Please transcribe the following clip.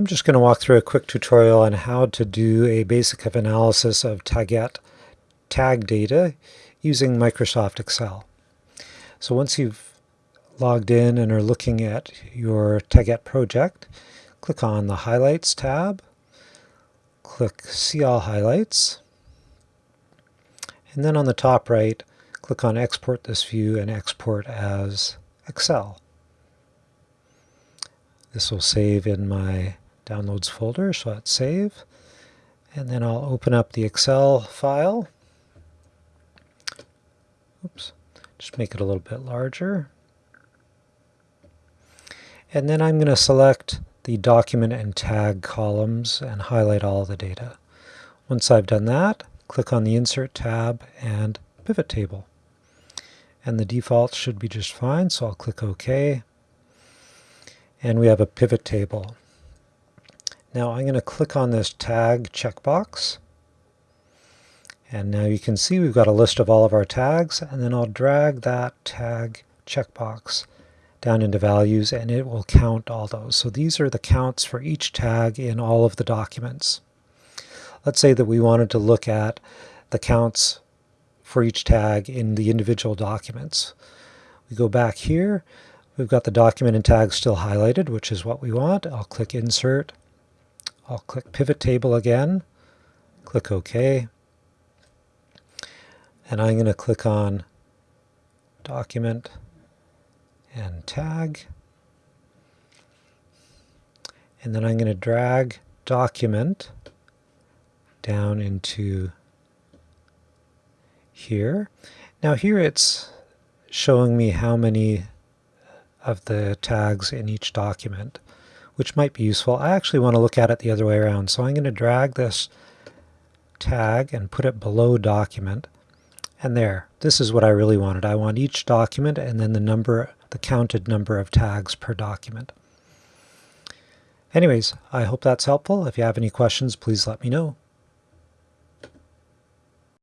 I'm just going to walk through a quick tutorial on how to do a basic analysis of Taguette tag data using Microsoft Excel. So once you've logged in and are looking at your Taguette project, click on the Highlights tab, click See All Highlights, and then on the top right, click on Export this view and export as Excel. This will save in my Downloads folder, so let's save. And then I'll open up the Excel file. Oops, just make it a little bit larger. And then I'm going to select the document and tag columns and highlight all the data. Once I've done that, click on the Insert tab and Pivot Table. And the default should be just fine, so I'll click OK and we have a pivot table. Now I'm going to click on this tag checkbox and now you can see we've got a list of all of our tags and then I'll drag that tag checkbox down into values and it will count all those. So these are the counts for each tag in all of the documents. Let's say that we wanted to look at the counts for each tag in the individual documents. We go back here We've got the document and tag still highlighted, which is what we want. I'll click Insert. I'll click Pivot Table again. Click OK. And I'm going to click on Document and Tag. And then I'm going to drag Document down into here. Now here it's showing me how many of the tags in each document, which might be useful. I actually want to look at it the other way around. So I'm going to drag this tag and put it below document. And there, this is what I really wanted. I want each document and then the number, the counted number of tags per document. Anyways, I hope that's helpful. If you have any questions, please let me know.